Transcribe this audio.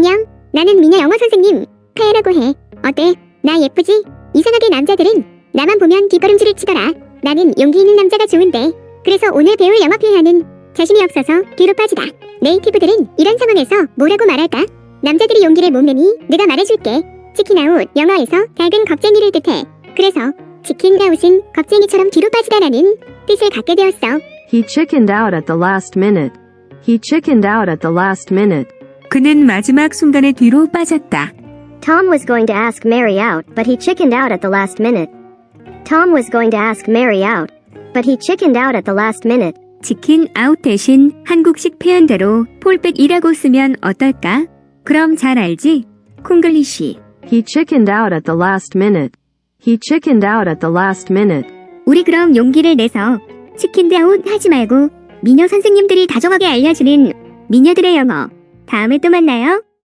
안녕. 나는 미녀 영어 선생님. 카야라고 해. 어때? 나 예쁘지? 이상하게 남자들은 나만 보면 뒷걸음질을 치더라. 나는 용기 있는 남자가 좋은데. 그래서 오늘 배울 영어 표현은 자신이 없어서 뒤로 빠지다. 네이티브들은 이런 상황에서 뭐라고 말할까? 남자들이 용기를 못 내니 내가 말해줄게. 치킨아웃 영어에서 작은 겁쟁이를 뜻해. 그래서 치킨아웃은 겁쟁이처럼 뒤로 빠지다라는 뜻을 갖게 되었어. He chickened out at the last minute. He chickened out at the last minute. 그는 마지막 순간에 뒤로 빠졌다. Tom was going to ask Mary out, but he chickened out at the last minute. Tom was going to ask Mary out, but he chickened out at the last minute. 치킨 아웃 대신 한국식 표현대로 폴백이라고 쓰면 어떨까? 그럼 잘 알지? 콩글리시. He chickened out at the last minute. He chickened out at the last minute. 우리 그럼 용기를 내서 아웃 하지 말고 미녀 선생님들이 다정하게 알려주는 미녀들의 영어. 다음에 또 만나요.